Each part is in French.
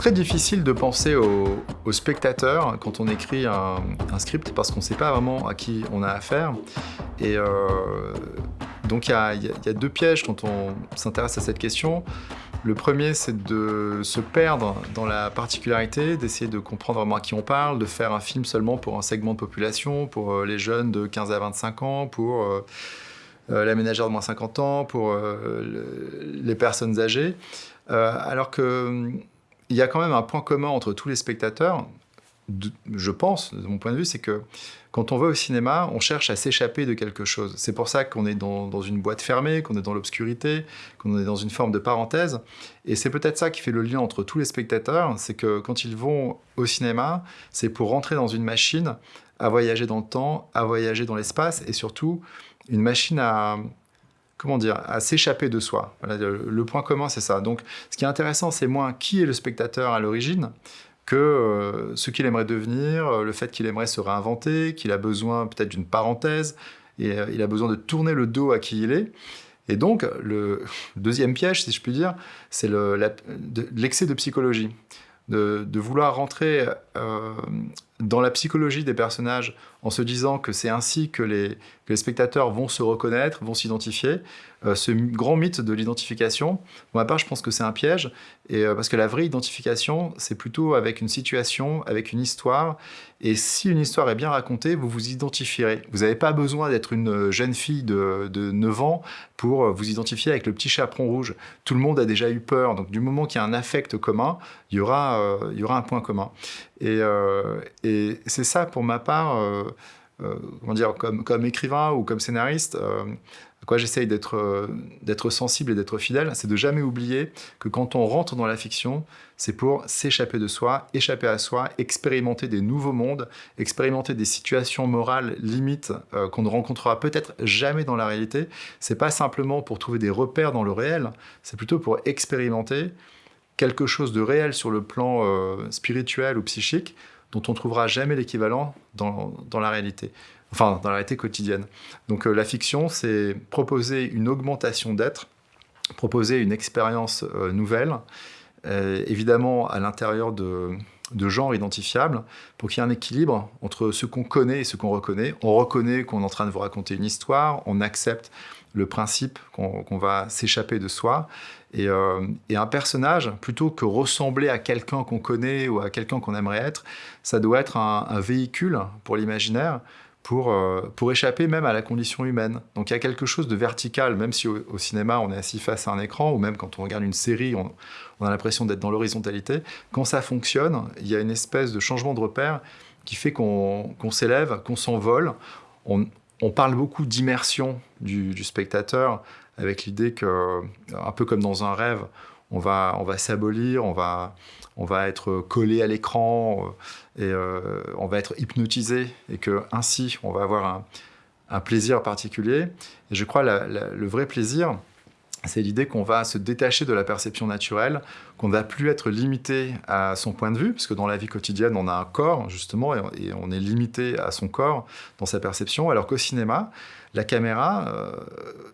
très difficile de penser au, spectateur quand on écrit un, script parce qu'on ne sait pas vraiment à qui on a affaire. Et euh, donc il y, a deux pièges quand on s'intéresse à cette question. Le premier, c'est de se perdre dans la particularité, d'essayer de comprendre vraiment à qui on parle, de faire un film seulement pour un segment de population, pour euh, les jeunes de 15 à 25 ans, pour euh, la ménagère de moins 50 ans, pour les personnes âgées. alors que il y a quand même un point commun entre tous les spectateurs, je pense, de mon point de vue, c'est que quand on va au cinéma, on cherche à s'échapper de quelque chose. C'est pour ça qu'on est dans, une boîte fermée, qu'on est dans l'obscurité, qu'on est dans une forme de parenthèse. Et c'est peut-être ça qui fait le lien entre tous les spectateurs, c'est que quand ils vont au cinéma, c'est pour rentrer dans une machine à voyager dans le temps, à voyager dans l'espace, et surtout une machine à, comment dire, à s'échapper de soi. le, point commun, c'est ça. Donc, ce qui est intéressant, c'est moins qui est le spectateur à l'origine, que euh, ce qu'il aimerait devenir, euh, le fait qu'il aimerait se réinventer, qu'il a besoin peut-être d'une parenthèse, et euh, il a besoin de tourner le dos à qui il est. Et donc, le deuxième piège, si je puis dire, c'est l'excès de psychologie. De, vouloir rentrer dans la psychologie des personnages en se disant que c'est ainsi que les, spectateurs vont se reconnaître, vont s'identifier. Euh, ce grand mythe de l'identification, pour ma part, je pense que c'est un piège, euh, parce que la vraie identification, c'est plutôt avec une situation, avec une histoire, et si une histoire est bien racontée, vous vous identifierez. Vous n'avez pas besoin d'être une jeune fille de, de, 9 ans pour vous identifier avec le petit chaperon rouge. Tout le monde a déjà eu peur, donc du moment qu'il y a un affect commun, euh, il y aura un point commun. Et, et c'est ça, pour ma part, euh, comment dire, comme, écrivain ou comme scénariste, euh, à quoi j'essaye euh, d'être sensible et d'être fidèle, c'est de jamais oublier que quand on rentre dans la fiction, c'est pour s'échapper de soi, échapper à soi, expérimenter des nouveaux mondes, expérimenter des situations morales limites qu'on ne rencontrera peut-être jamais dans la réalité. C'est pas simplement pour trouver des repères dans le réel, c'est plutôt pour expérimenter quelque chose de réel sur le plan spirituel ou psychique dont on ne trouvera jamais l'équivalent dans, la réalité, enfin dans la réalité quotidienne. Donc euh, la fiction, c'est proposer une augmentation d'être, proposer une expérience euh, nouvelle, euh, évidemment à l'intérieur de, de genres identifiables, pour qu'il y ait un équilibre entre ce qu'on connaît et ce qu'on reconnaît. On reconnaît qu'on est en train de vous raconter une histoire, on accepte le principe qu'on va s'échapper de soi, euh, et, un personnage, plutôt que ressembler à quelqu'un qu'on connaît ou à quelqu'un qu'on aimerait être, ça doit être un, véhicule pour l'imaginaire, pour, euh, pour échapper même à la condition humaine. Donc il y a quelque chose de vertical, même si au, cinéma on est assis face à un écran, ou même quand on regarde une série, on, a l'impression d'être dans l'horizontalité. Quand ça fonctionne, il y a une espèce de changement de repère qui fait qu'on s'élève, qu'on s'envole. Parle beaucoup d'immersion du, spectateur, avec l'idée que, un peu comme dans un rêve, on va, on va s'abolir, on va, on va être collé à l'écran euh, et euh, on va être hypnotisé et que ainsi on va avoir un, un plaisir particulier. Et je crois le vrai plaisir, c'est l'idée qu'on va se détacher de la perception naturelle, qu'on ne va plus être limité à son point de vue, parce que dans la vie quotidienne, on a un corps, justement, et on est limité à son corps dans sa perception, alors qu'au cinéma, la caméra, euh,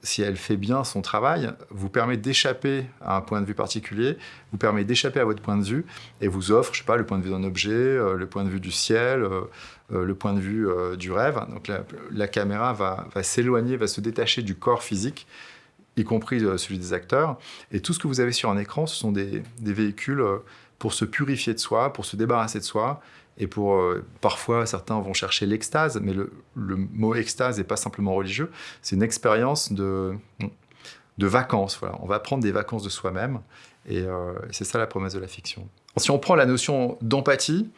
si elle fait bien son travail, vous permet d'échapper à un point de vue particulier, vous permet d'échapper à votre point de vue, et vous offre, je sais pas, le point de vue d'un objet, euh, le point de vue du ciel, euh, le point de vue du rêve. Donc la, caméra va s'éloigner, va se détacher du corps physique, y compris euh, celui des acteurs. Et tout ce que vous avez sur un écran, ce sont des, véhicules euh, pour se purifier de soi, pour se débarrasser de soi, et pour euh, parfois certains vont chercher l'extase, mais le, mot extase n'est pas simplement religieux, c'est une expérience de, de vacances. Voilà. On va prendre des vacances de soi-même, et c'est ça la promesse de la fiction. Si on prend la notion d'empathie,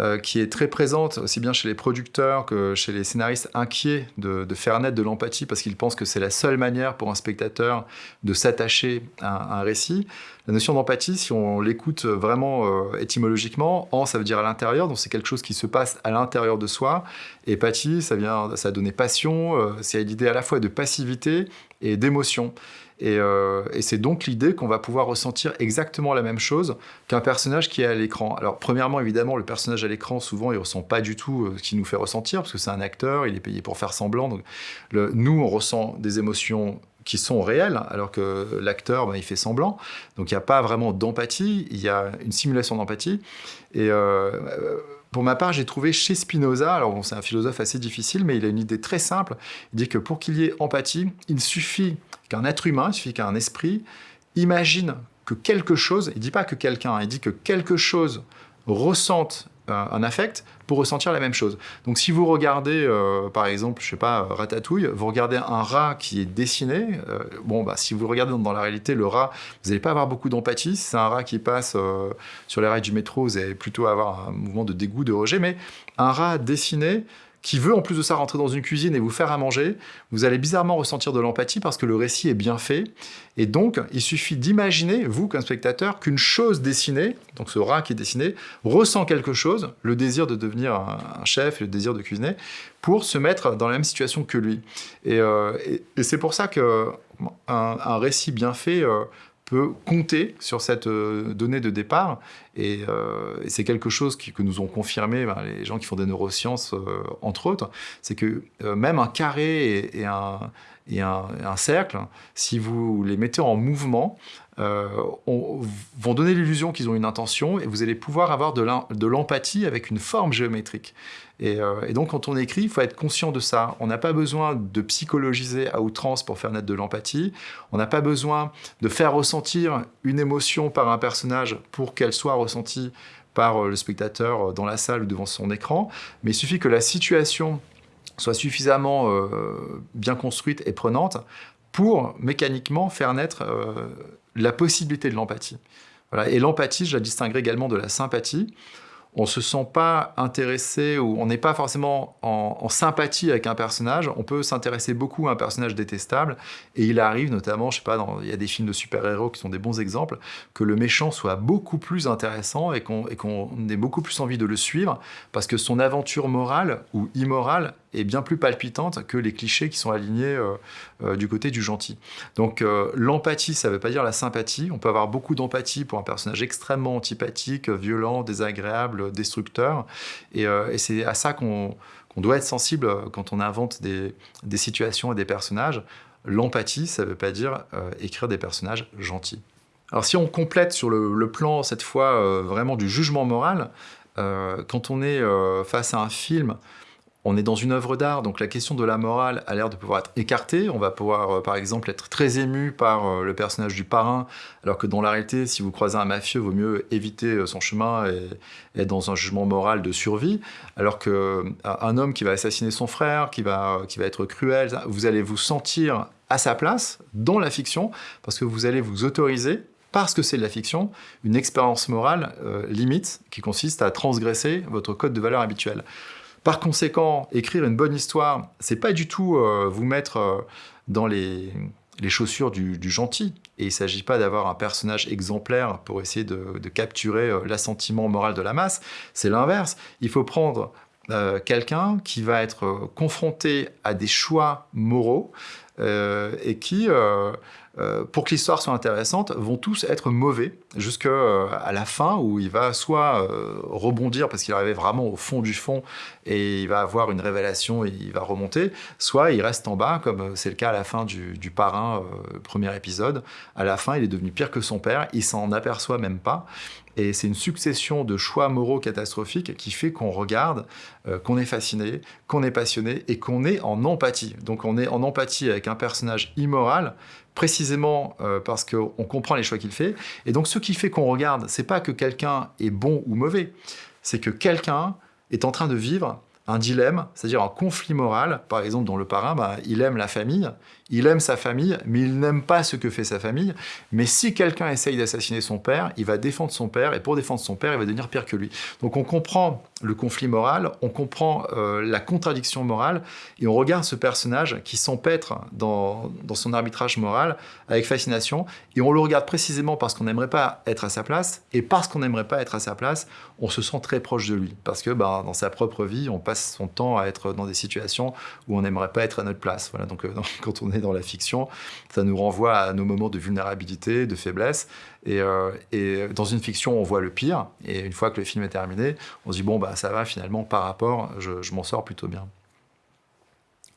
euh, qui est très présente aussi bien chez les producteurs que chez les scénaristes inquiets de, faire naître de l'empathie parce qu'ils pensent que c'est la seule manière pour un spectateur de s'attacher à, un récit. La notion d'empathie, si on l'écoute vraiment euh, étymologiquement, en ça veut dire à l'intérieur, donc c'est quelque chose qui se passe à l'intérieur de soi. Et pathie, ça vient, ça a donné passion, euh, c'est l'idée à la fois de passivité et d'émotion. Euh, et, c'est donc l'idée qu'on va pouvoir ressentir exactement la même chose qu'un personnage qui est à l'écran. Alors premièrement, évidemment, le personnage à l'écran, souvent, il ressent pas du tout euh, ce qu'il nous fait ressentir, parce que c'est un acteur, il est payé pour faire semblant. Donc, nous, on ressent des émotions qui sont réels, alors que l'acteur, ben, il fait semblant. Donc il n'y a pas vraiment d'empathie, il y a une simulation d'empathie. Et euh, pour ma part, j'ai trouvé chez Spinoza, alors c'est un philosophe assez difficile, mais il a une idée très simple. Il dit que pour qu'il y ait empathie, il suffit qu'un être humain, il suffit qu'un esprit imagine que quelque chose, il ne dit pas que quelqu'un, il dit que quelque chose ressente un affect pour ressentir la même chose. Donc si vous regardez, euh, par exemple, je sais pas, Ratatouille, vous regardez un rat qui est dessiné, euh, bon, bah, si vous regardez dans, la réalité, le rat, vous n'allez pas avoir beaucoup d'empathie. C'est un rat qui passe euh, sur les rails du métro, vous allez plutôt avoir un mouvement de dégoût, de rejet, mais un rat dessiné, qui veut en plus de ça rentrer dans une cuisine et vous faire à manger, vous allez bizarrement ressentir de l'empathie parce que le récit est bien fait. Et donc, il suffit d'imaginer, vous, comme spectateur, qu'une chose dessinée, donc ce rat qui est dessiné, ressent quelque chose, le désir de devenir un, chef, le désir de cuisiner, pour se mettre dans la même situation que lui. Et, euh, c'est pour ça qu'un un récit bien fait... Euh, peut compter sur cette euh, donnée de départ. Euh, et, c'est quelque chose que nous ont confirmé ben, les gens qui font des neurosciences, euh, entre autres, c'est que même un carré et, un, et un, cercle, si vous les mettez en mouvement, vont donner l'illusion qu'ils ont une intention et vous allez pouvoir avoir de l'empathie avec une forme géométrique. Euh, et, donc, quand on écrit, il faut être conscient de ça. On n'a pas besoin de psychologiser à outrance pour faire naître de l'empathie. On n'a pas besoin de faire ressentir une émotion par un personnage pour qu'elle soit ressentie par euh, le spectateur euh, dans la salle ou devant son écran. Mais il suffit que la situation soit suffisamment bien construite et prenante pour mécaniquement faire naître la possibilité de l'empathie. Et l'empathie, je la distinguerai également de la sympathie. On se sent pas intéressé ou on n'est pas forcément en, sympathie avec un personnage, on peut s'intéresser beaucoup à un personnage détestable. Et il arrive notamment, je sais pas, il y a des films de super-héros qui sont des bons exemples, que le méchant soit beaucoup plus intéressant et qu'on ait beaucoup plus envie de le suivre parce que son aventure morale ou immorale est bien plus palpitante que les clichés qui sont alignés euh, euh, du côté du gentil. Donc euh, l'empathie, ça ne veut pas dire la sympathie. On peut avoir beaucoup d'empathie pour un personnage extrêmement antipathique, violent, désagréable, destructeur. Et, c'est à ça qu'on doit être sensible quand on invente des, situations et des personnages. L'empathie, ça ne veut pas dire écrire des personnages gentils. Alors si on complète sur le, le plan, cette fois, vraiment du jugement moral, quand on est face à un film on est dans une œuvre d'art, donc la question de la morale a l'air de pouvoir être écartée. On va pouvoir, euh, par exemple, être très ému par euh, le personnage du parrain, alors que dans la réalité, si vous croisez un mafieux, vaut mieux éviter euh, son chemin et être dans un jugement moral de survie. Alors qu'un homme qui va assassiner son frère, qui va, qui va être cruel, vous allez vous sentir à sa place dans la fiction, parce que vous allez vous autoriser parce que c'est de la fiction, une expérience morale limite qui consiste à transgresser votre code de valeur habituel. Par conséquent, écrire une bonne histoire, c'est pas du tout euh, vous mettre euh, dans les, chaussures du, gentil. Et il ne s'agit pas d'avoir un personnage exemplaire pour essayer de, capturer euh, l'assentiment moral de la masse. C'est l'inverse. Il faut prendre quelqu'un qui va être confronté à des choix moraux et qui pour que l'histoire soit intéressante, vont tous être mauvais jusqu'à euh, la fin où il va soit euh, rebondir parce qu'il arrive vraiment au fond du fond et il va avoir une révélation et il va remonter, soit il reste en bas comme c'est le cas à la fin du parrain, premier épisode. À la fin, il est devenu pire que son père, il s'en aperçoit même pas. Et c'est une succession de choix moraux catastrophiques qui fait qu'on regarde, qu'on est fasciné, qu'on est passionné et qu'on est en empathie. Donc on est en empathie avec un personnage immoral précisément euh, parce qu'on comprend les choix qu'il fait. Et donc ce qui fait qu'on regarde, c'est pas que quelqu'un est bon ou mauvais, c'est que quelqu'un est en train de vivre un dilemme, c'est-à-dire un conflit moral. Par exemple, dans Le Parrain, bah, il aime la famille, il aime sa famille, mais il n'aime pas ce que fait sa famille. Mais si quelqu'un essaye d'assassiner son père, il va défendre son père, et pour défendre son père, il va devenir pire que lui. Donc on comprend le conflit moral, on comprend euh, la contradiction morale, et on regarde ce personnage qui s'empêtre dans, son arbitrage moral avec fascination, et on le regarde précisément parce qu'on n'aimerait pas être à sa place, et parce qu'on n'aimerait pas être à sa place, on se sent très proche de lui. Parce que bah, dans sa propre vie, on passe son temps à être dans des situations où on n'aimerait pas être à notre place. Voilà, donc euh, quand on est dans la fiction, ça nous renvoie à nos moments de vulnérabilité, de faiblesse. Et, euh, et, dans une fiction, on voit le pire. Et une fois que le film est terminé, on se dit, bon, bah, ça va finalement, par rapport, je, je m'en sors plutôt bien.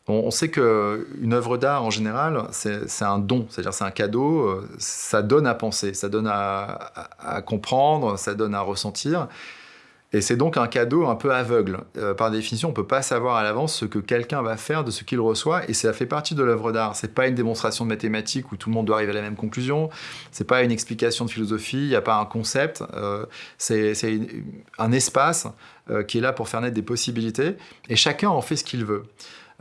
on, sait qu'une œuvre d'art, en général, c'est un don, c'est-à-dire c'est un cadeau, euh, ça donne à penser, ça donne à, comprendre, ça donne à ressentir. Et c'est donc un cadeau un peu aveugle. Euh, par définition, on ne peut pas savoir à l'avance ce que quelqu'un va faire de ce qu'il reçoit, et ça fait partie de l'œuvre d'art. C'est pas une démonstration de mathématiques où tout le monde doit arriver à la même conclusion, c'est pas une explication de philosophie, il n'y a pas un concept, euh, c'est un espace qui est là pour faire naître des possibilités, et chacun en fait ce qu'il veut.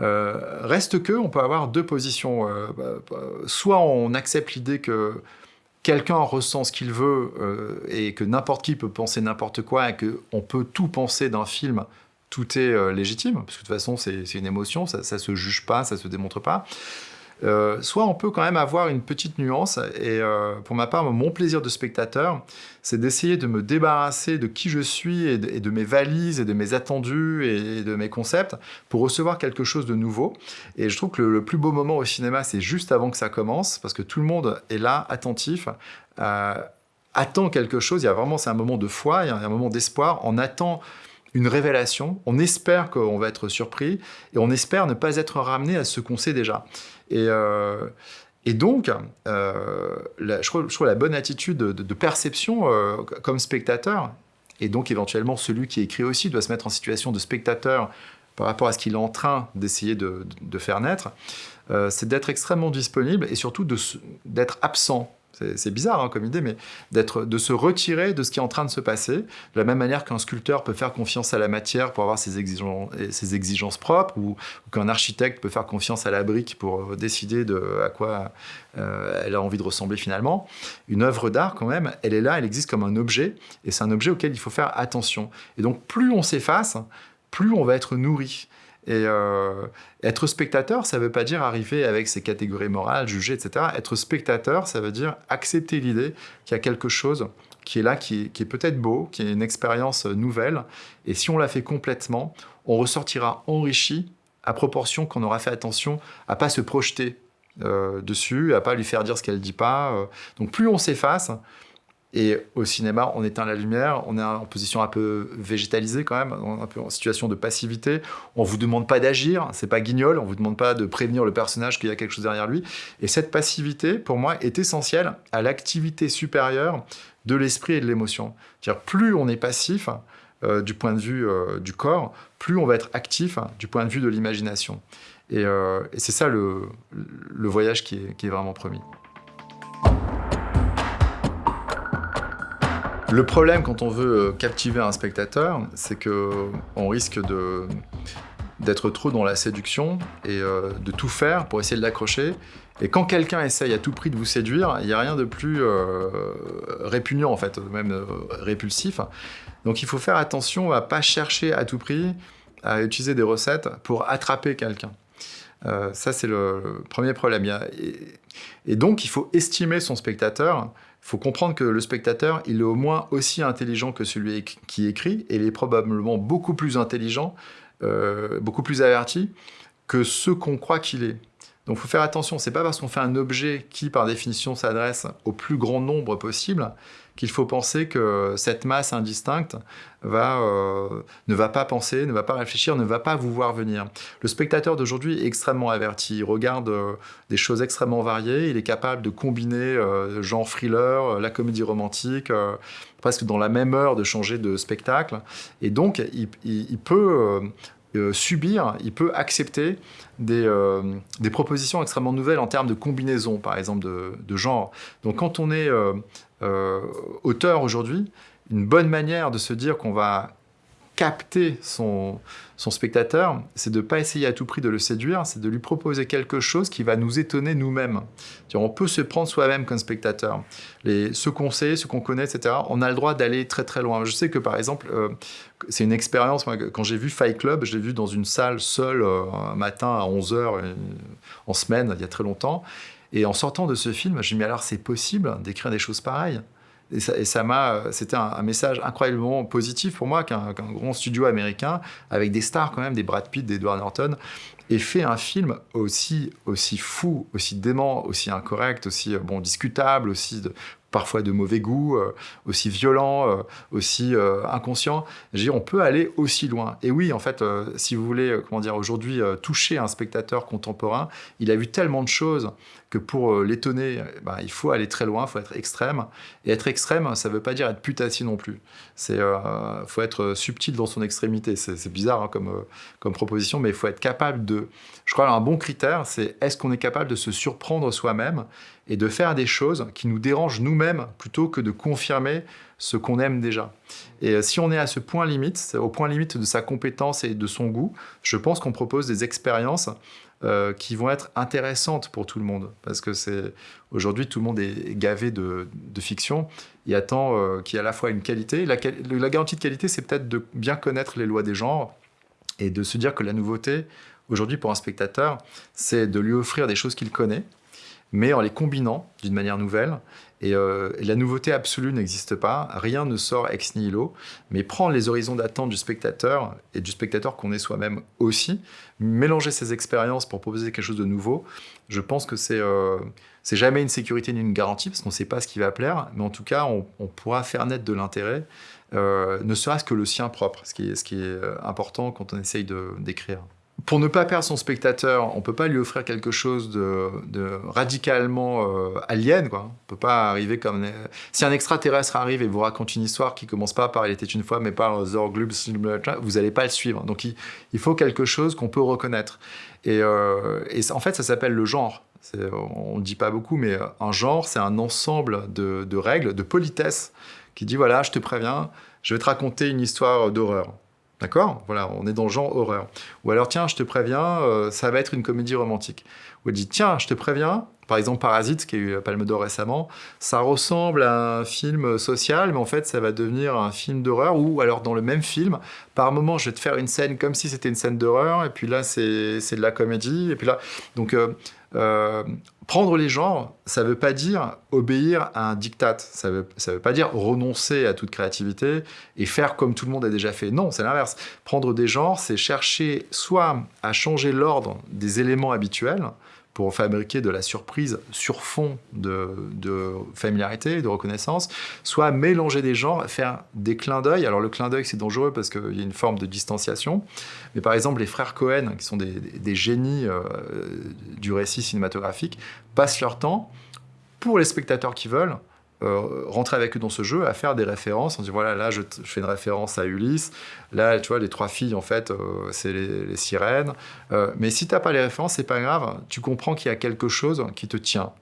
Euh, reste que, on peut avoir deux positions. Euh, bah, bah, soit on accepte l'idée que quelqu'un ressent ce qu'il veut euh, et que n'importe qui peut penser n'importe quoi et qu'on peut tout penser d'un film, tout est légitime, parce que de toute façon c'est une émotion, ça, ne se juge pas, ça se démontre pas. Euh, soit on peut quand même avoir une petite nuance, et euh, pour ma part, mon plaisir de spectateur, c'est d'essayer de me débarrasser de qui je suis et de, mes valises et de mes attendus et de mes concepts pour recevoir quelque chose de nouveau. Et je trouve que le, plus beau moment au cinéma, c'est juste avant que ça commence, parce que tout le monde est là, attentif, euh, attend quelque chose, il y a vraiment, c'est un moment de foi, il y a un moment d'espoir, on attend une révélation, on espère qu'on va être surpris, et on espère ne pas être ramené à ce qu'on sait déjà. Et, euh, donc, euh, la, je, trouve, la bonne attitude de, perception euh, comme spectateur, et donc éventuellement celui qui écrit aussi doit se mettre en situation de spectateur par rapport à ce qu'il est en train d'essayer de, de, faire naître, c'est d'être extrêmement disponible et surtout d'être absent c'est bizarre hein, comme idée, mais de se retirer de ce qui est en train de se passer, de la même manière qu'un sculpteur peut faire confiance à la matière pour avoir ses exigences, propres, ou, qu'un architecte peut faire confiance à la brique pour euh, décider de à quoi euh, elle a envie de ressembler finalement. Une œuvre d'art, quand même, elle est là, elle existe comme un objet, et c'est un objet auquel il faut faire attention. Et donc, plus on s'efface, plus on va être nourri. Et euh, être spectateur, ça ne veut pas dire arriver avec ses catégories morales, juger, etc. Être spectateur, ça veut dire accepter l'idée qu'il y a quelque chose qui est là, qui est, peut-être beau, qui est une expérience nouvelle. Et si on la fait complètement, on ressortira enrichi à proportion qu'on aura fait attention à pas se projeter euh, dessus, à pas lui faire dire ce qu'elle dit pas. Euh. Donc plus on s'efface, et au cinéma, on éteint la lumière, on est en position un peu végétalisée quand même, un peu en situation de passivité. On vous demande pas d'agir, c'est pas guignol, on vous demande pas de prévenir le personnage qu'il y a quelque chose derrière lui. Et cette passivité, pour moi, est essentielle à l'activité supérieure de l'esprit et de l'émotion. Plus on est passif euh, du point de vue euh, du corps, plus on va être actif du point de vue de l'imagination. Et, euh, c'est ça le, voyage qui est vraiment promis. Le problème quand on veut euh, captiver un spectateur, c'est qu'on risque d'être trop dans la séduction et euh, de tout faire pour essayer de l'accrocher. Et quand quelqu'un essaye à tout prix de vous séduire, il n'y a rien de plus euh, répugnant en fait, même répulsif. Donc il faut faire attention à pas chercher à tout prix à utiliser des recettes pour attraper quelqu'un. ça, c'est le premier problème. Et donc, il faut estimer son spectateur faut comprendre que le spectateur, il est au moins aussi intelligent que celui qui écrit, et il est probablement beaucoup plus intelligent, euh, beaucoup plus averti que ce qu'on croit qu'il est. Donc il faut faire attention, c'est pas parce qu'on fait un objet qui, par définition, s'adresse au plus grand nombre possible, qu'il faut penser que cette masse indistincte va, euh, ne va pas penser, ne va pas réfléchir, ne va pas vous voir venir. Le spectateur d'aujourd'hui est extrêmement averti, il regarde euh, des choses extrêmement variées, il est capable de combiner euh, genre thriller, la comédie romantique, presque dans la même heure de changer de spectacle, et donc il, peut subir, il peut accepter des, propositions extrêmement nouvelles en termes de combinaison, par exemple, de, genre. Donc quand on est auteur aujourd'hui, une bonne manière de se dire qu'on va capter son, spectateur, c'est de ne pas essayer à tout prix de le séduire, c'est de lui proposer quelque chose qui va nous étonner nous-mêmes. On peut se prendre soi-même comme spectateur. Les, ce qu'on sait, ce qu'on connaît, etc., on a le droit d'aller très très loin. Je sais que par exemple, euh, c'est une expérience, quand j'ai vu Fight Club, je l'ai vu dans une salle seule euh, un matin à 11h en semaine, il y a très longtemps, et en sortant de ce film, je me suis dit, alors c'est possible d'écrire des choses pareilles? Et ça m'a, c'était un, message incroyablement positif pour moi qu'un grand studio américain, avec des stars quand même, des Brad Pitt, des Edward Norton, ait fait un film aussi, aussi fou, aussi dément, aussi incorrect, aussi bon, discutable, aussi parfois de mauvais goût, aussi violent, aussi inconscient. on peut aller aussi loin. Et oui, en fait, si vous voulez, comment dire, aujourd'hui toucher un spectateur contemporain, il a vu tellement de choses que pour l'étonner, bah, il faut aller très loin, il faut être extrême. Et être extrême, ça ne veut pas dire être putassier non plus. Il faut être subtil dans son extrémité. C'est bizarre hein, comme, comme proposition, mais il faut être capable de... Je crois un bon critère, c'est est-ce qu'on est capable de se surprendre soi-même et de faire des choses qui nous dérangent nous-mêmes plutôt que de confirmer ce qu'on aime déjà. Et euh, si on est à ce point limite, au point limite de sa compétence et de son goût, je pense qu'on propose des expériences euh, qui vont être intéressantes pour tout le monde. Parce que c'est aujourd'hui, tout le monde est gavé de, fiction. Il attend euh, qu'il y ait à la fois une qualité. La garantie de qualité, c'est peut-être de bien connaître les lois des genres et de se dire que la nouveauté, aujourd'hui, pour un spectateur, c'est de lui offrir des choses qu'il connaît, mais en les combinant d'une manière nouvelle. Euh, et, la nouveauté absolue n'existe pas, rien ne sort ex nihilo, mais prendre les horizons d'attente du spectateur, et du spectateur qu'on est soi-même aussi, mélanger ses expériences pour proposer quelque chose de nouveau, je pense que c'est euh, jamais une sécurité ni une garantie, parce qu'on ne sait pas ce qui va plaire, mais en tout cas, on, pourra faire naître de l'intérêt, euh, ne serait-ce que le sien propre, ce qui est, ce qui est important quand on essaye d'écrire pour ne pas perdre son spectateur, on peut pas lui offrir quelque chose de, radicalement euh, alien. Quoi. On peut pas arriver comme... Si un extraterrestre arrive et vous raconte une histoire qui commence pas par « Il était une fois », mais par « Zorglub », vous n'allez pas le suivre. Donc il, faut quelque chose qu'on peut reconnaître. Et, euh, en fait, ça s'appelle le genre. On ne dit pas beaucoup, mais un genre, c'est un ensemble de, de règles, de politesse, qui dit « Voilà, je te préviens, je vais te raconter une histoire d'horreur ». D'accord? Voilà, on est dans le genre horreur. Ou alors, tiens, je te préviens, euh, ça va être une comédie romantique. Ou elle dit, tiens, je te préviens, par exemple Parasite, qui a eu la Palme d'Or récemment, ça ressemble à un film social, mais en fait, ça va devenir un film d'horreur, ou alors dans le même film, par moment, je vais te faire une scène comme si c'était une scène d'horreur, et puis là, c'est de la comédie, et puis là... Donc, euh, euh, prendre les genres, ça ne veut pas dire obéir à un diktat, ça ne veut, ça veut pas dire renoncer à toute créativité et faire comme tout le monde a déjà fait. Non, c'est l'inverse. Prendre des genres, c'est chercher soit à changer l'ordre des éléments habituels, pour fabriquer de la surprise sur fond de, familiarité, de reconnaissance, soit mélanger des genres, faire des clins d'œil. Alors le clin d'œil, c'est dangereux parce qu'il y a une forme de distanciation. Mais par exemple, les frères Cohen, qui sont des, génies euh, du récit cinématographique, passent leur temps, pour les spectateurs qui veulent, euh, rentrer avec eux dans ce jeu, à faire des références. On dit voilà, là je, fais une référence à Ulysse, là tu vois, les trois filles en fait, euh, c'est les, sirènes. Euh, mais si tu n'as pas les références, c'est pas grave, tu comprends qu'il y a quelque chose qui te tient.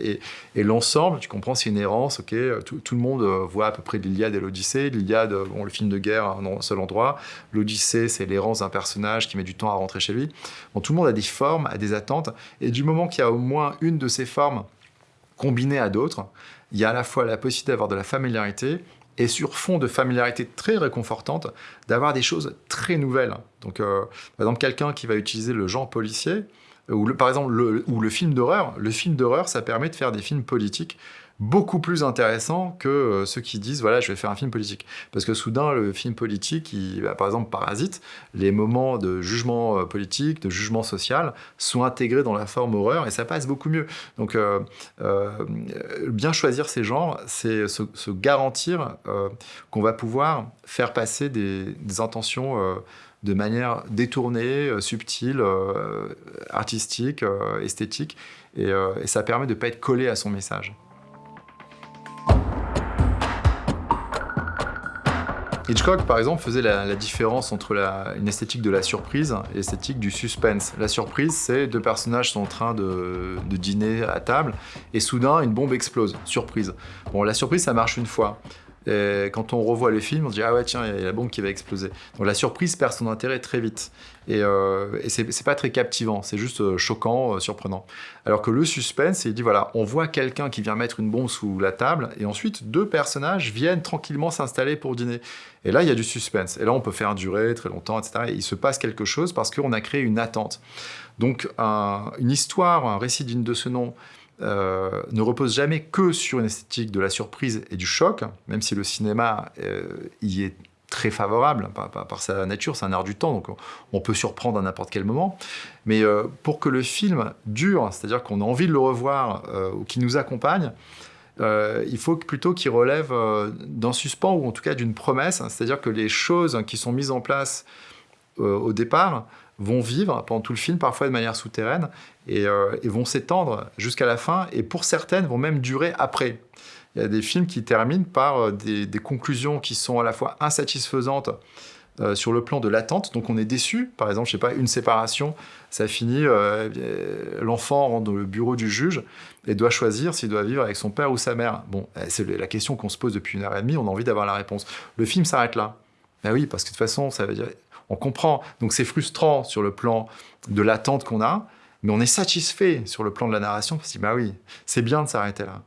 Et, l'ensemble, tu comprends, c'est une errance, ok, tout, le monde voit à peu près l'Iliade et l'Odyssée. L'Iliade, bon, le film de guerre à un seul endroit. L'Odyssée, c'est l'errance d'un personnage qui met du temps à rentrer chez lui. Bon, tout le monde a des formes, a des attentes. Et du moment qu'il y a au moins une de ces formes combinée à d'autres, il y a à la fois la possibilité d'avoir de la familiarité et sur fond de familiarité très réconfortante, d'avoir des choses très nouvelles. Donc, euh, par exemple, quelqu'un qui va utiliser le genre policier, ou le, par exemple, le, ou le film d'horreur, le film d'horreur, ça permet de faire des films politiques beaucoup plus intéressant que euh, ceux qui disent voilà je vais faire un film politique. Parce que soudain le film politique bah, par exemple Parasite les moments de jugement euh, politique de jugement social sont intégrés dans la forme horreur et ça passe beaucoup mieux. Donc euh, bien choisir ces genres c'est se, garantir qu'on va pouvoir faire passer des, intentions de manière détournée, subtile, artistique, esthétique, et, et, ça permet de ne pas être collé à son message. Hitchcock, par exemple, faisait la, différence entre une esthétique de la surprise et l'esthétique du suspense. La surprise, c'est deux personnages sont en train de, dîner à table et soudain, une bombe explose. Surprise. Bon, la surprise, ça marche une fois. Et quand on revoit le film, on se dit « Ah ouais, tiens, il y a la bombe qui va exploser ». Donc la surprise perd son intérêt très vite. Et, euh, et c'est pas très captivant, c'est juste euh, choquant, euh, surprenant. Alors que le suspense, il dit voilà, on voit quelqu'un qui vient mettre une bombe sous la table, et ensuite deux personnages viennent tranquillement s'installer pour dîner. Et là, il y a du suspense. Et là, on peut faire durer très longtemps, etc. Et il se passe quelque chose parce qu'on a créé une attente. Donc, une histoire, un récit digne de ce nom, euh, ne repose jamais que sur une esthétique de la surprise et du choc, même si le cinéma euh, y est très favorable par, sa nature, c'est un art du temps, donc on, peut surprendre à n'importe quel moment. Mais euh, pour que le film dure, c'est-à-dire qu'on a envie de le revoir ou qu'il nous accompagne, il faut plutôt qu'il relève d'un suspens ou en tout cas d'une promesse, c'est-à-dire que les choses qui sont mises en place au départ vont vivre pendant tout le film, parfois de manière souterraine, et, vont s'étendre jusqu'à la fin, et pour certaines vont même durer après. Il y a des films qui terminent par des, des conclusions qui sont à la fois insatisfaisantes euh, sur le plan de l'attente. Donc on est déçu. Par exemple, je sais pas, une séparation, ça finit, euh, l'enfant rentre dans le bureau du juge et doit choisir s'il doit vivre avec son père ou sa mère. Bon, euh, c'est la question qu'on se pose depuis une heure et demie, on a envie d'avoir la réponse. Le film s'arrête là. Ben oui, parce que de toute façon, ça veut dire... On comprend. Donc c'est frustrant sur le plan de l'attente qu'on a, mais on est satisfait sur le plan de la narration, parce que bah oui, c'est bien de s'arrêter là.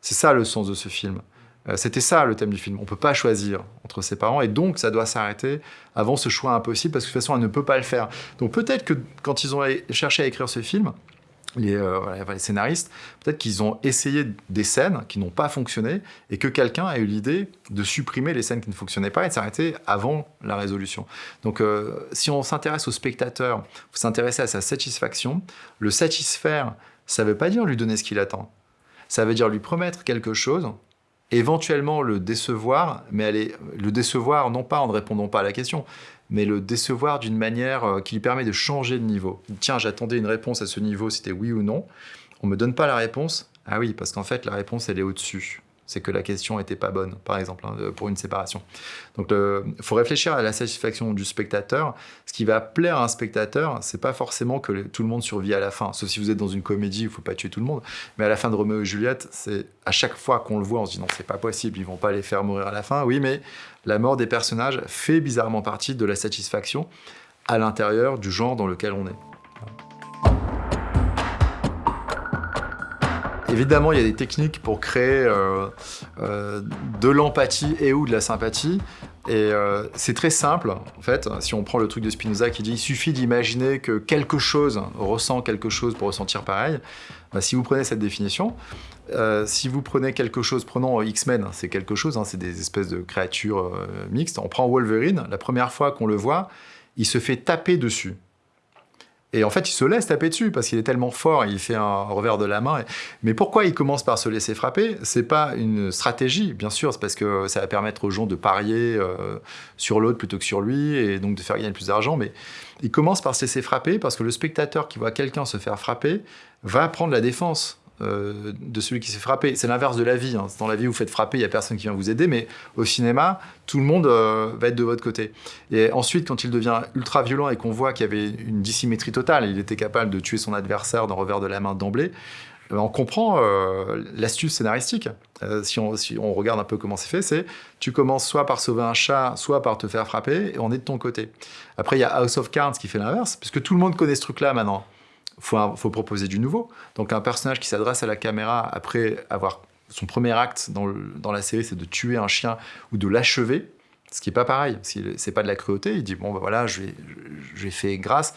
C'est ça le sens de ce film. Euh, c'était ça le thème du film. On ne peut pas choisir entre ses parents et donc ça doit s'arrêter avant ce choix impossible parce que de toute façon elle ne peut pas le faire. Donc peut-être que quand ils ont cherché à écrire ce film, les, euh, les scénaristes, peut-être qu'ils ont essayé des scènes qui n'ont pas fonctionné et que quelqu'un a eu l'idée de supprimer les scènes qui ne fonctionnaient pas et de s'arrêter avant la résolution. Donc euh, si on s'intéresse au spectateur, vous s'intéressez à sa satisfaction, le satisfaire, ça ne veut pas dire lui donner ce qu'il attend. Ça veut dire lui promettre quelque chose éventuellement le décevoir, mais aller le décevoir non pas en ne répondant pas à la question, mais le décevoir d'une manière euh, qui lui permet de changer de niveau. Tiens, j'attendais une réponse à ce niveau, c'était oui ou non. On me donne pas la réponse. Ah oui, parce qu'en fait, la réponse, elle est au-dessus c'est que la question n'était pas bonne, par exemple, hein, pour une séparation. Donc, il faut réfléchir à la satisfaction du spectateur. Ce qui va plaire à un spectateur, c'est pas forcément que tout le monde survit à la fin. Sauf si vous êtes dans une comédie, il faut pas tuer tout le monde. Mais à la fin de Roméo et Juliette, c'est à chaque fois qu'on le voit, on se dit non, c'est pas possible, ils vont pas les faire mourir à la fin. Oui, mais la mort des personnages fait bizarrement partie de la satisfaction à l'intérieur du genre dans lequel on est. Évidemment, il y a des techniques pour créer euh, euh, de l'empathie et ou de la sympathie. Et euh, c'est très simple, en fait, si on prend le truc de Spinoza qui dit « il suffit d'imaginer que quelque chose ressent quelque chose pour ressentir pareil bah, Si vous prenez cette définition, si vous prenez quelque chose, prenons X-Men, c'est quelque chose, hein, c'est des espèces de créatures mixtes. On prend Wolverine, la première fois qu'on le voit, il se fait taper dessus. Et en fait, il se laisse taper dessus parce qu'il est tellement fort, il fait un revers de la main. Mais pourquoi il commence par se laisser frapper? C'est pas une stratégie, bien sûr, c'est parce que ça va permettre aux gens de parier euh, sur l'autre plutôt que sur lui et donc de faire gagner plus d'argent. Mais il commence par se laisser frapper parce que le spectateur qui voit quelqu'un se faire frapper va prendre la défense. Euh, de celui qui s'est frappé. C'est l'inverse de la vie. Hein. Dans la vie, vous faites frapper, il n'y a personne qui vient vous aider, mais au cinéma, tout le monde euh, va être de votre côté. Et ensuite, quand il devient ultra violent et qu'on voit qu'il y avait une dissymétrie totale, il était capable de tuer son adversaire d'un revers de la main d'emblée, euh, on comprend l'astuce scénaristique. si, on, si, on, regarde un peu comment c'est fait, c'est tu commences soit par sauver un chat, soit par te faire frapper, et on est de ton côté. Après, il y a House of Cards qui fait l'inverse, puisque tout le monde connaît ce truc-là maintenant faut, faut proposer du nouveau. Donc un personnage qui s'adresse à la caméra après avoir son premier acte dans, la série, c'est de tuer un chien ou de l'achever, ce qui n'est pas pareil. C'est pas de la cruauté. Il dit bon ben voilà, j'ai fait grâce.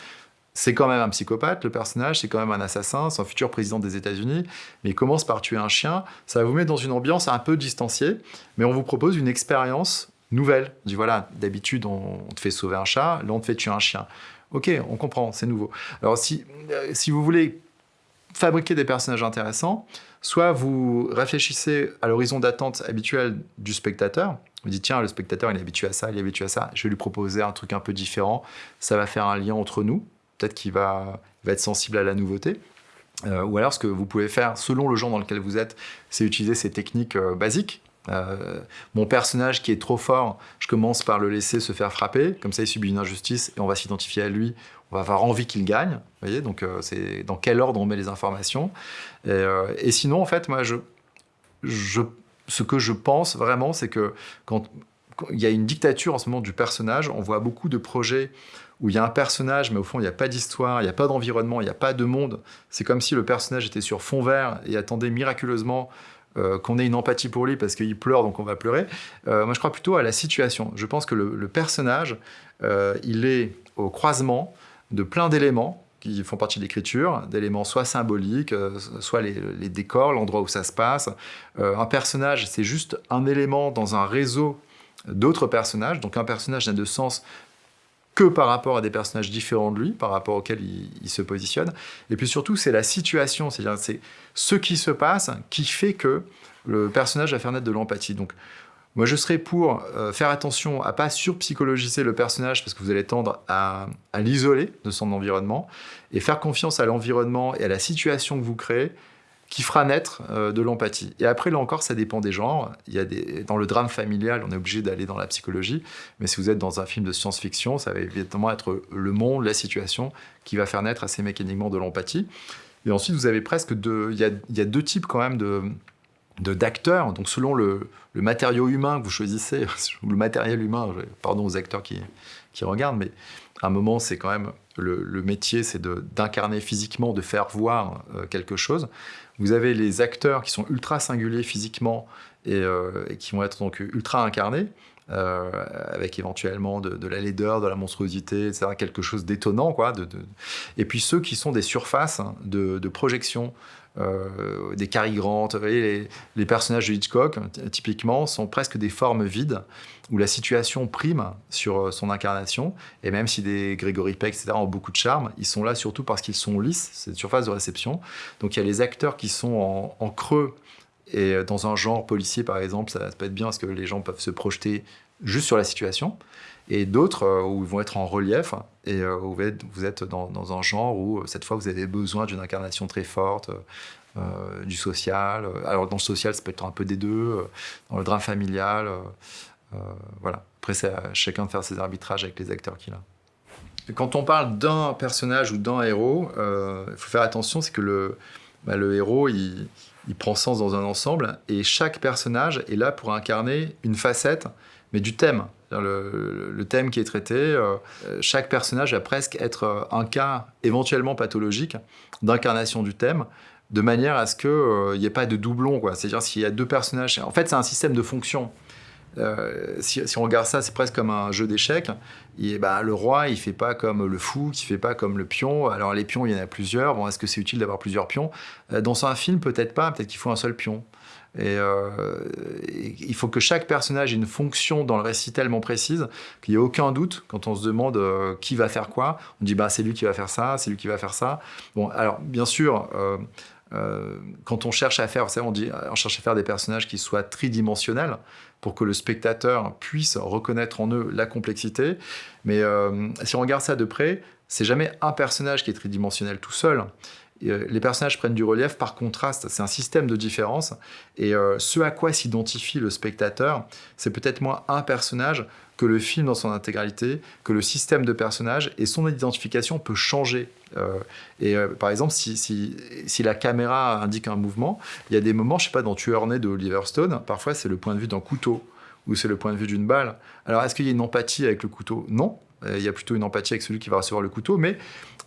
C'est quand même un psychopathe, le personnage, c'est quand même un assassin, c'est un futur président des États-Unis, mais il commence par tuer un chien. Ça vous mettre dans une ambiance un peu distanciée, mais on vous propose une expérience nouvelle. On dit voilà, d'habitude on te fait sauver un chat, là on te fait tuer un chien. Ok, on comprend, c'est nouveau. Alors si, euh, si vous voulez fabriquer des personnages intéressants, soit vous réfléchissez à l'horizon d'attente habituel du spectateur, vous dites tiens, le spectateur il est habitué à ça, il est habitué à ça, je vais lui proposer un truc un peu différent, ça va faire un lien entre nous, peut-être qu'il va, va, être sensible à la nouveauté. Euh, ou alors ce que vous pouvez faire selon le genre dans lequel vous êtes, c'est utiliser ces techniques euh, basiques euh, mon personnage qui est trop fort, je commence par le laisser se faire frapper, comme ça il subit une injustice et on va s'identifier à lui, on va avoir envie qu'il gagne, vous voyez, donc euh, c'est dans quel ordre on met les informations. Et, euh, sinon, en fait, moi, je, ce que je pense vraiment, c'est que quand, il y a une dictature en ce moment du personnage, on voit beaucoup de projets où il y a un personnage, mais au fond, il n'y a pas d'histoire, il n'y a pas d'environnement, il n'y a pas de monde. C'est comme si le personnage était sur fond vert et attendait miraculeusement euh, qu'on ait une empathie pour lui parce qu'il pleure, donc on va pleurer. Euh, moi, je crois plutôt à la situation. Je pense que le, personnage, euh, il est au croisement de plein d'éléments qui font partie de l'écriture, d'éléments soit symboliques, soit les, les décors, l'endroit où ça se passe. un personnage, c'est juste un élément dans un réseau d'autres personnages. Donc un personnage n'a de sens que par rapport à des personnages différents de lui, par rapport auxquels il, se positionne. Et puis surtout, c'est la situation, c'est-à-dire c'est ce qui se passe qui fait que le personnage va faire naître de l'empathie. Donc, moi, je serais pour euh, faire attention à pas surpsychologiser le personnage parce que vous allez tendre à, l'isoler de son environnement et faire confiance à l'environnement et à la situation que vous créez qui fera naître euh, de l'empathie. Et après, là encore, ça dépend des genres. Il y a des, dans le drame familial, on est obligé d'aller dans la psychologie, mais si vous êtes dans un film de science-fiction, ça va évidemment être le monde, la situation qui va faire naître assez mécaniquement de l'empathie. Et ensuite, vous avez presque deux... Il y a, il y a deux types quand même de d'acteurs, donc selon le, matériau humain que vous choisissez, le matériel humain, pardon aux acteurs qui, qui regardent, mais à un moment, c'est quand même le, métier, c'est d'incarner physiquement, de faire voir euh, quelque chose. Vous avez les acteurs qui sont ultra singuliers physiquement et, euh, qui vont être donc ultra incarnés, euh, avec éventuellement de, la laideur, de la monstruosité, etc., quelque chose d'étonnant. quoi. Et puis ceux qui sont des surfaces de, projection, euh, des Cary Grant, vous voyez, les, personnages de Hitchcock, typiquement, sont presque des formes vides, où la situation prime sur euh, son incarnation, et même si des Gregory Peck, etc., ont beaucoup de charme, ils sont là surtout parce qu'ils sont lisses, c'est une surface de réception. Donc il y a les acteurs qui sont en, creux, et euh, dans un genre policier, par exemple, ça, ça peut être bien parce que les gens peuvent se projeter juste sur la situation et d'autres euh, où ils vont être en relief et euh, où vous êtes, dans, un genre où euh, cette fois vous avez besoin d'une incarnation très forte, du social. Alors dans le social, ça peut être un peu des deux, dans le drame familial. voilà. Après, c'est à chacun de faire ses arbitrages avec les acteurs qu'il a. Quand on parle d'un personnage ou d'un héros, il faut faire attention, c'est que le, bah, le héros, il, il prend sens dans un ensemble et chaque personnage est là pour incarner une facette, mais du thème. Le, thème qui est traité, euh, chaque personnage va presque être euh, un cas éventuellement pathologique d'incarnation du thème, de manière à ce qu'il n'y euh, ait pas de doublon. C'est-à-dire s'il y a deux personnages... En fait, c'est un système de fonctions. Si, on regarde ça, c'est presque comme un jeu d'échecs. Bah, le roi, il fait pas comme le fou, qui fait pas comme le pion. Alors les pions, il y en a plusieurs. Bon, est-ce que c'est utile d'avoir plusieurs pions? Dans un film, peut-être pas. Peut-être qu'il faut un seul pion. Euh, il faut que chaque personnage ait une fonction dans le récit tellement précise qu'il n'y ait aucun doute quand on se demande euh, qui va faire quoi. On dit bah, c'est lui qui va faire ça, c'est lui qui va faire ça. Bon, alors bien sûr, euh, quand on cherche à faire, on cherche à faire des personnages qui soient tridimensionnels pour que le spectateur puisse reconnaître en eux la complexité. Mais si on regarde ça de près, c'est jamais un personnage qui est tridimensionnel tout seul. Euh, les personnages prennent du relief par contraste. C'est un système de différence. Et euh, ce à quoi s'identifie le spectateur, c'est peut-être moins un personnage que le film dans son intégralité, que le système de personnages, et son identification peut changer. Euh, et par exemple, si, la caméra indique un mouvement, il y a des moments, je sais pas, dans Tueur né de Oliver Stone, parfois c'est le point de vue d'un couteau, ou c'est le point de vue d'une balle. Alors, est-ce qu'il y a une empathie avec le couteau? Non, il y a plutôt une empathie avec celui qui va recevoir le couteau, mais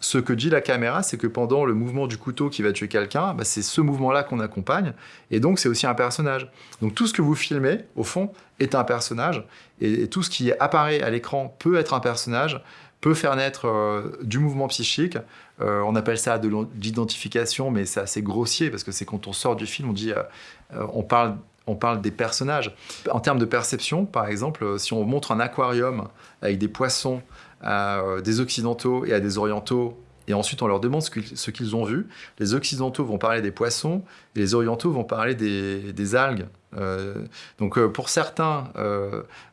ce que dit la caméra, c'est que pendant le mouvement du couteau qui va tuer quelqu'un, bah, c'est ce mouvement-là qu'on accompagne, et donc c'est aussi un personnage. Donc tout ce que vous filmez, au fond, est un personnage, et, tout ce qui apparaît à l'écran peut être un personnage, peut faire naître euh, du mouvement psychique. Euh, on appelle ça de l'identification, mais c'est assez grossier, parce que c'est quand on sort du film, on dit, euh, on parle on parle des personnages. En termes de perception, par exemple, si on montre un aquarium avec des poissons à euh, des occidentaux et à des orientaux, et ensuite on leur demande ce qu'ils ont vu. Les occidentaux vont parler des poissons, et les orientaux vont parler des, algues. Euh, donc euh, pour certains,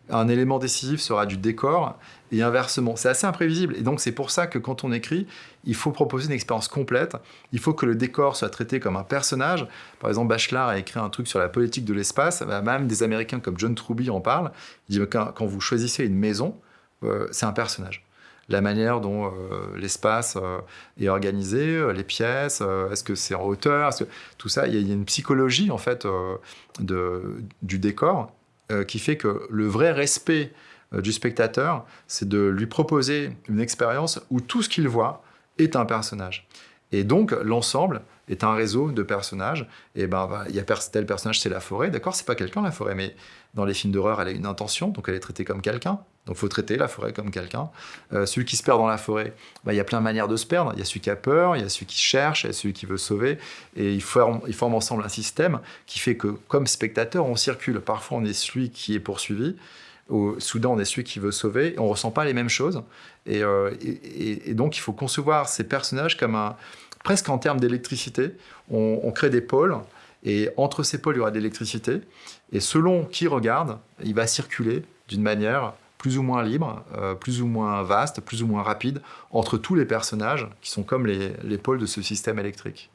un élément décisif sera du décor, et inversement. C'est assez imprévisible, et donc c'est pour ça que quand on écrit, il faut proposer une expérience complète, il faut que le décor soit traité comme un personnage. Par exemple, Bachelard a écrit un truc sur la politique de l'espace, bah, même des Américains comme John Truby en parlent, il dit quand vous choisissez une maison, euh, c'est un personnage. La manière dont euh, l'espace euh, est organisé, les pièces, est-ce que c'est en hauteur, tout ça, il y, a une psychologie en fait du décor qui fait que le vrai respect du spectateur, c'est de lui proposer une expérience où tout ce qu'il voit est un personnage. Et donc, l'ensemble est un réseau de personnages. Et ben, il y a tel personnage, c'est la forêt. D'accord, c'est pas quelqu'un, la forêt, mais dans les films d'horreur, elle a une intention, donc elle est traitée comme quelqu'un. Donc, faut traiter la forêt comme quelqu'un. Euh, celui qui se perd dans la forêt, ben, il y a plein de manières de se perdre. Il y a celui qui a peur, il y a celui qui cherche, il y a celui qui veut sauver. Et ils forment, ils forment ensemble un système qui fait que, comme spectateur, on circule. Parfois, on est celui qui est poursuivi. Au, soudain, on est celui qui veut sauver. on ressent pas les mêmes choses. Euh, et, donc, il faut concevoir ces personnages comme un, presque en termes d'électricité. On, crée des pôles Et entre ces pôles, il y aura de l'électricité. Et selon qui regarde, il va circuler d'une manière plus ou moins libre, euh, plus ou moins vaste, plus ou moins rapide, entre tous les personnages qui sont comme les, pôles de ce système électrique.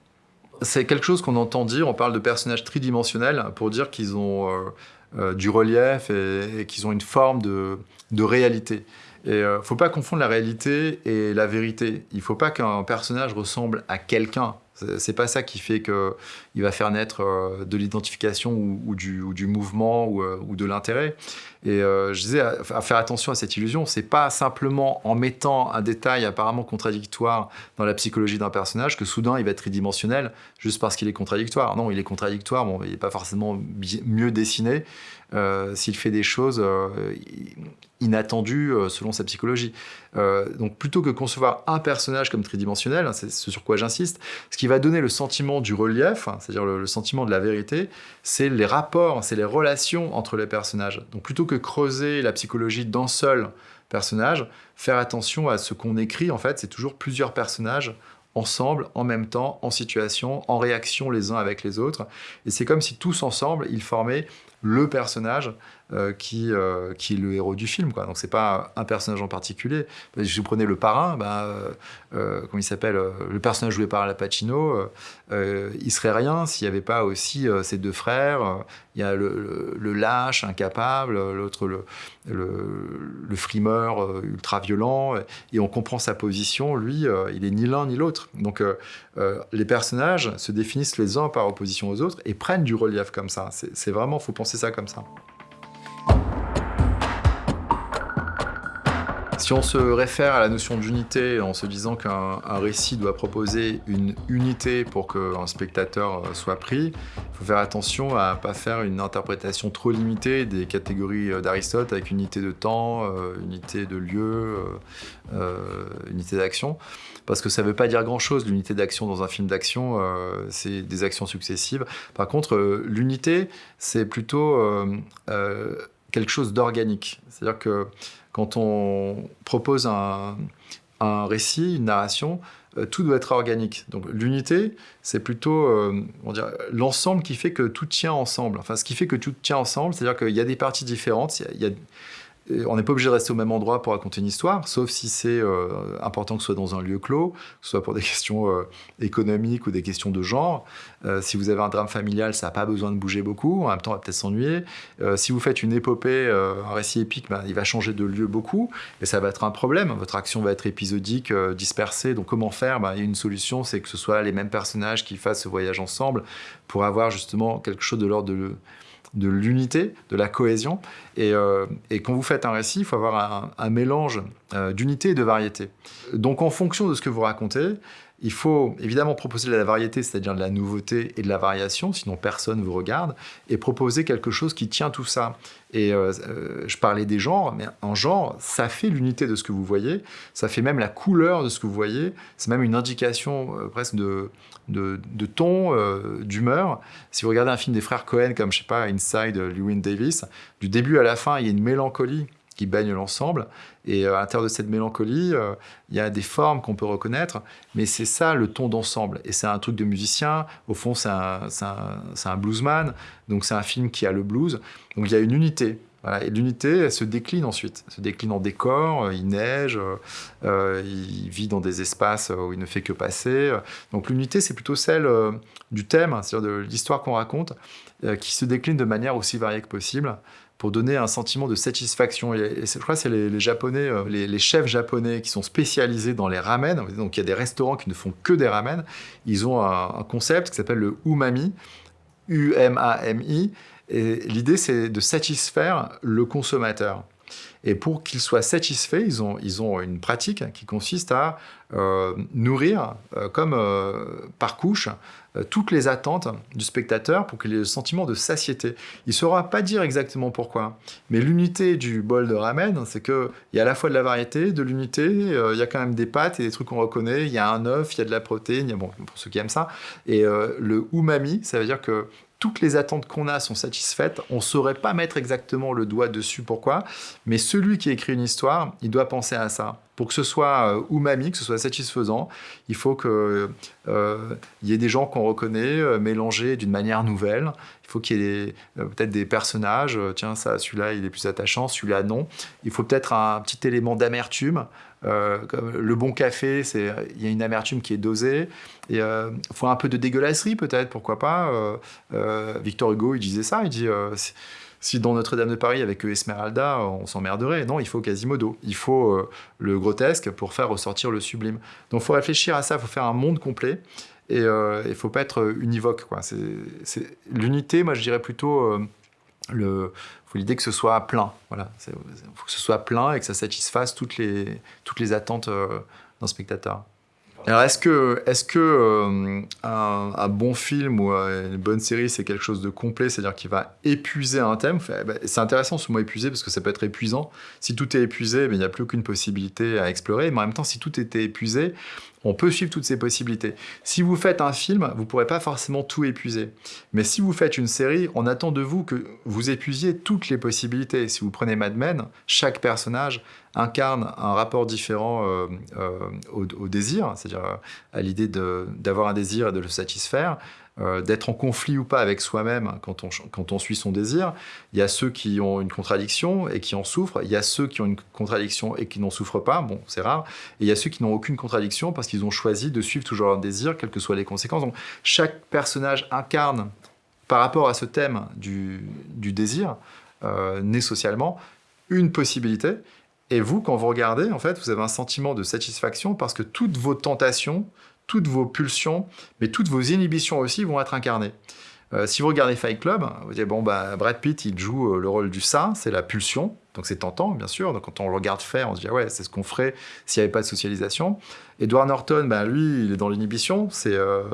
C'est quelque chose qu'on entend dire, on parle de personnages tridimensionnels pour dire qu'ils ont euh, euh, du relief et, qu'ils ont une forme de, réalité. Et euh, faut pas confondre la réalité et la vérité. Il faut pas qu'un personnage ressemble à quelqu'un. C'est pas ça qui fait qu'il va faire naître euh, de l'identification ou, du, mouvement ou, de l'intérêt. Et je disais, à, faire attention à cette illusion, c'est pas simplement en mettant un détail apparemment contradictoire dans la psychologie d'un personnage que soudain il va être tridimensionnel juste parce qu'il est contradictoire. Non, il est contradictoire, bon, il n'est pas forcément mieux dessiné. S'il fait des choses inattendu euh, selon sa psychologie. Euh, donc plutôt que concevoir un personnage comme tridimensionnel, hein, c'est ce sur quoi j'insiste, ce qui va donner le sentiment du relief, hein, c'est-à-dire le, sentiment de la vérité, c'est les rapports, c'est les relations entre les personnages. Donc plutôt que creuser la psychologie d'un seul personnage, faire attention à ce qu'on écrit, en fait, c'est toujours plusieurs personnages ensemble, en même temps, en situation, en réaction les uns avec les autres. Et c'est comme si tous ensemble, ils formaient le personnage euh, qui, euh, qui est le héros du film. Quoi. Donc c'est pas un personnage en particulier. Si vous prenez le parrain, euh, comment il s'appelle Le personnage joué par Al Pacino, il serait rien s'il n'y avait pas aussi ses deux frères. Il y a le, lâche, incapable, l'autre le, le, frimeur ultra violent. Et on comprend sa position. Lui, il est ni l'un ni l'autre. Donc les personnages se définissent les uns par opposition aux autres et prennent du relief comme ça. C'est vraiment, faut penser ça comme ça. Si on se réfère à la notion d'unité en se disant qu'un récit doit proposer une unité pour qu'un spectateur euh, soit pris, il faut faire attention à ne pas faire une interprétation trop limitée des catégories euh, d'Aristote avec unité de temps, euh, unité de lieu, unité d'action. Parce que ça ne veut pas dire grand-chose, l'unité d'action dans un film d'action, c'est des actions successives. Par contre, l'unité, c'est plutôt quelque chose d'organique. C'est-à-dire que quand on propose un, récit, une narration, euh, tout doit être organique. Donc l'unité, c'est plutôt euh, l'ensemble qui fait que tout tient ensemble. Enfin, ce qui fait que tout tient ensemble, c'est-à-dire qu'il y a des parties différentes, on n'est pas obligé de rester au même endroit pour raconter une histoire, sauf si c'est euh, important que ce soit dans un lieu clos, que ce soit pour des questions euh, économiques ou des questions de genre. Euh, si vous avez un drame familial, ça n'a pas besoin de bouger beaucoup, en même temps, on va peut-être s'ennuyer. si vous faites une épopée, un récit épique, ben, il va changer de lieu beaucoup, et ça va être un problème. Votre action va être épisodique, dispersée, donc comment faire? Ben, Il y a une solution, c'est que ce soit les mêmes personnages qui fassent ce voyage ensemble pour avoir justement quelque chose de l'ordre de de l'unité, de la cohésion. Euh, et, quand vous faites un récit, il faut avoir un, mélange euh, d'unité et de variété. Donc en fonction de ce que vous racontez, il faut évidemment proposer de la variété, c'est-à-dire de la nouveauté et de la variation, sinon personne ne vous regarde, et proposer quelque chose qui tient tout ça. Et euh, euh, je parlais des genres, mais un genre, ça fait l'unité de ce que vous voyez, ça fait même la couleur de ce que vous voyez, c'est même une indication euh, presque de, de, ton, d'humeur. Si vous regardez un film des frères Cohen, comme je sais pas, Inside, Lewin Davis, du début à la fin, il y a une mélancolie qui baigne l'ensemble. Et euh, à l'intérieur de cette mélancolie, euh, il y a des formes qu'on peut reconnaître, mais c'est ça le ton d'ensemble. Et c'est un truc de musicien, au fond c'est un, un, bluesman, donc c'est un film qui a le blues. Donc il y a une unité. Et l'unité, elle se décline ensuite. Elle se décline en décor, euh, il neige, il vit dans des espaces où il ne fait que passer. Donc l'unité, c'est plutôt celle du thème, c'est-à-dire de l'histoire qu'on raconte, qui se décline de manière aussi variée que possible pour donner un sentiment de satisfaction. Et, je crois que c'est les, Japonais, euh, les, chefs japonais qui sont spécialisés dans les ramen. Donc il y a des restaurants qui ne font que des ramen. Ils ont un, concept qui s'appelle le umami, U-M-A-M-I. Et l'idée, c'est de satisfaire le consommateur. Et pour qu'il soit satisfait, ils ont, ils ont une pratique qui consiste à euh, nourrir, euh, comme par couche, euh, toutes les attentes du spectateur pour qu'il ait le sentiment de satiété. Il ne saura pas dire exactement pourquoi, mais l'unité du bol de ramen, c'est qu'il y a à la fois de la variété, de l'unité, euh, il y a quand même des pâtes et des trucs qu'on reconnaît, il y a un œuf, il y a de la protéine, bon, pour ceux qui aiment ça, et euh, le umami, ça veut dire que toutes les attentes qu'on a sont satisfaites, on ne saurait pas mettre exactement le doigt dessus pourquoi, mais celui qui écrit une histoire, il doit penser à ça. Pour que ce soit umami, que ce soit satisfaisant, il faut qu'il y ait des gens qu'on reconnaît mélangés d'une manière nouvelle. Il faut qu'il y ait peut-être des personnages, tiens, celui-là, il est plus attachant, celui-là, non. Il faut peut-être un petit élément d'amertume. Le bon café, il y a une amertume qui est dosée. Il faut un peu de dégueulasserie peut-être, pourquoi pas. Victor Hugo, il disait ça, il dit si dans Notre-Dame de Paris, avec Esmeralda, on s'emmerderait, non, il faut Quasimodo. Il faut euh, le grotesque pour faire ressortir le sublime. Donc il faut réfléchir à ça, il faut faire un monde complet. Et euh, il ne faut pas être univoque. L'unité, moi je dirais plutôt... Euh, l'idée que ce soit plein. Voilà, il faut que ce soit plein et que ça satisfasse toutes les, toutes les attentes d'un spectateur. Alors, est-ce que, est euh, un, bon film ou euh, une bonne série, c'est quelque chose de complet, c'est-à-dire qu'il va épuiser un thème? Bah, C'est intéressant ce mot épuisé parce que ça peut être épuisant. Si tout est épuisé, il n'y a plus aucune possibilité à explorer. Mais en même temps, si tout était épuisé, on peut suivre toutes ces possibilités. Si vous faites un film, vous ne pourrez pas forcément tout épuiser. Mais si vous faites une série, on attend de vous que vous épuisiez toutes les possibilités. Si vous prenez Mad Men, chaque personnage incarne un rapport différent euh, euh, au, désir, c'est-à-dire à l'idée d'avoir un désir et de le satisfaire. Euh, d'être en conflit ou pas avec soi-même quand on, quand on suit son désir. Il y a ceux qui ont une contradiction et qui en souffrent. Il y a ceux qui ont une contradiction et qui n'en souffrent pas. Bon, c'est rare. Et il y a ceux qui n'ont aucune contradiction parce qu'ils ont choisi de suivre toujours leur désir, quelles que soient les conséquences. Donc, chaque personnage incarne, par rapport à ce thème du, du désir, euh, né socialement, une possibilité. Et vous, quand vous regardez, en fait, vous avez un sentiment de satisfaction parce que toutes vos tentations, toutes vos pulsions, mais toutes vos inhibitions aussi vont être incarnées. Euh, si vous regardez Fight Club, vous dites, bon, bah, Brad Pitt, il joue euh, le rôle du ça, c'est la pulsion, donc c'est tentant, bien sûr. Donc quand on le regarde faire, on se dit, ah ouais, c'est ce qu'on ferait s'il n'y avait pas de socialisation. Edward Norton, bah, lui, il est dans l'inhibition, c'est euh,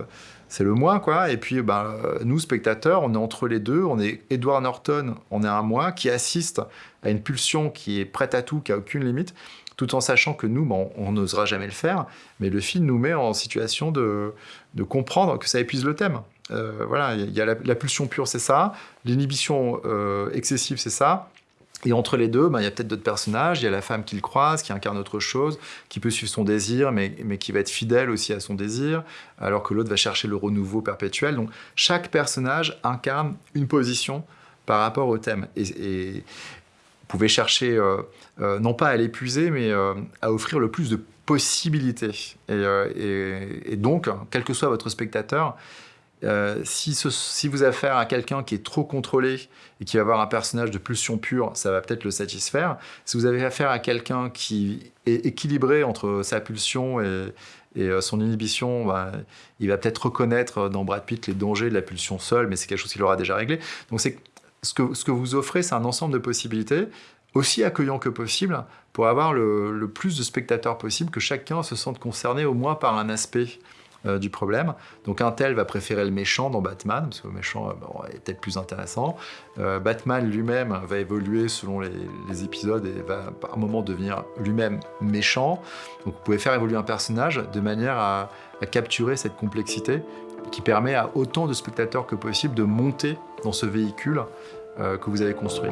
le moi, quoi. Et puis, bah, nous, spectateurs, on est entre les deux. On est Edward Norton, on est un moi qui assiste à une pulsion qui est prête à tout, qui a aucune limite tout en sachant que nous, bon, on n'osera jamais le faire, mais le film nous met en situation de, comprendre que ça épuise le thème. Euh, voilà, il y a la, pulsion pure, c'est ça, l'inhibition euh, excessive, c'est ça, et entre les deux, ben, il y a peut-être d'autres personnages, il y a la femme qui le croise, qui incarne autre chose, qui peut suivre son désir, mais, mais qui va être fidèle aussi à son désir, alors que l'autre va chercher le renouveau perpétuel. Donc chaque personnage incarne une position par rapport au thème. et, pouvez chercher, euh, euh, non pas à l'épuiser, mais euh, à offrir le plus de possibilités. Et, donc, quel que soit votre spectateur, si, vous avez affaire à quelqu'un qui est trop contrôlé et qui va avoir un personnage de pulsion pure, ça va peut-être le satisfaire. Si vous avez affaire à quelqu'un qui est équilibré entre sa pulsion et, son inhibition, bah, il va peut-être reconnaître dans Brad Pitt les dangers de la pulsion seule, mais c'est quelque chose qu'il aura déjà réglé. Donc c'est ce que, vous offrez, c'est un ensemble de possibilités, aussi accueillant que possible, pour avoir le, plus de spectateurs possible, que chacun se sente concerné au moins par un aspect euh, du problème. Donc un tel va préférer le méchant dans Batman, parce que le méchant euh, est peut-être plus intéressant. Euh, Batman lui-même va évoluer selon les, épisodes et va par un moment devenir lui-même méchant. Donc vous pouvez faire évoluer un personnage de manière à capturer cette complexité qui permet à autant de spectateurs que possible de monter dans ce véhicule euh, que vous avez construit.